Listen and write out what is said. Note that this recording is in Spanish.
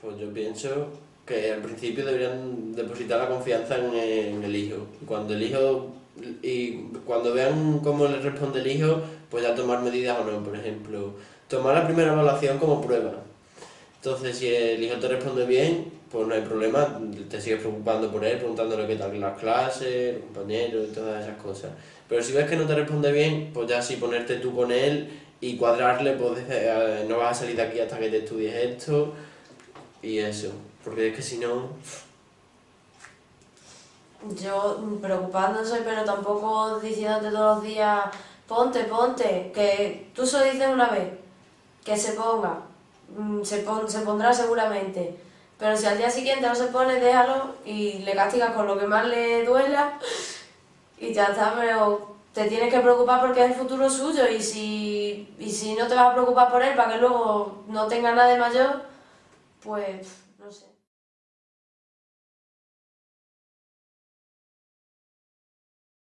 Pues yo pienso que al principio deberían depositar la confianza en, el hijo. Cuando el hijo y cuando vean cómo le responde el hijo, pues ya tomar medidas o no. Por ejemplo, tomar la primera evaluación como prueba. Entonces, si el hijo te responde bien, pues no hay problema, te sigues preocupando por él, preguntándole qué tal las clases, los compañeros y todas esas cosas. Pero si ves que no te responde bien, pues ya sí ponerte tú con él y cuadrarle, pues eh, no vas a salir de aquí hasta que te estudies esto y eso. Porque es que si no... Yo preocupado no soy, pero tampoco diciéndote todos los días, ponte, ponte, que tú solo dices una vez, que se ponga, mm, se, se pondrá seguramente, pero si al día siguiente no se pone, déjalo y le castigas con lo que más le duela y ya está, pero te tienes que preocupar porque es el futuro suyo y si, y si no te vas a preocupar por él para que luego no tenga nada de mayor, pues no sé.